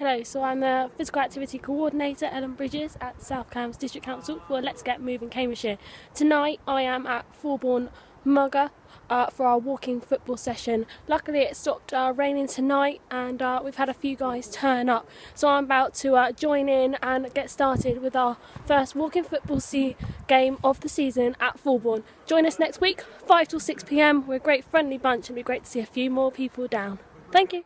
Hello, so I'm the Physical Activity Coordinator, Ellen Bridges, at South Cambs District Council for Let's Get Moving Cambridgeshire. Tonight I am at Fulbourn MUGA uh, for our walking football session. Luckily it stopped uh, raining tonight and uh, we've had a few guys turn up. So I'm about to uh, join in and get started with our first walking football game of the season at Forborne. Join us next week, 5 till 6pm. We're a great friendly bunch and it'd be great to see a few more people down. Thank you.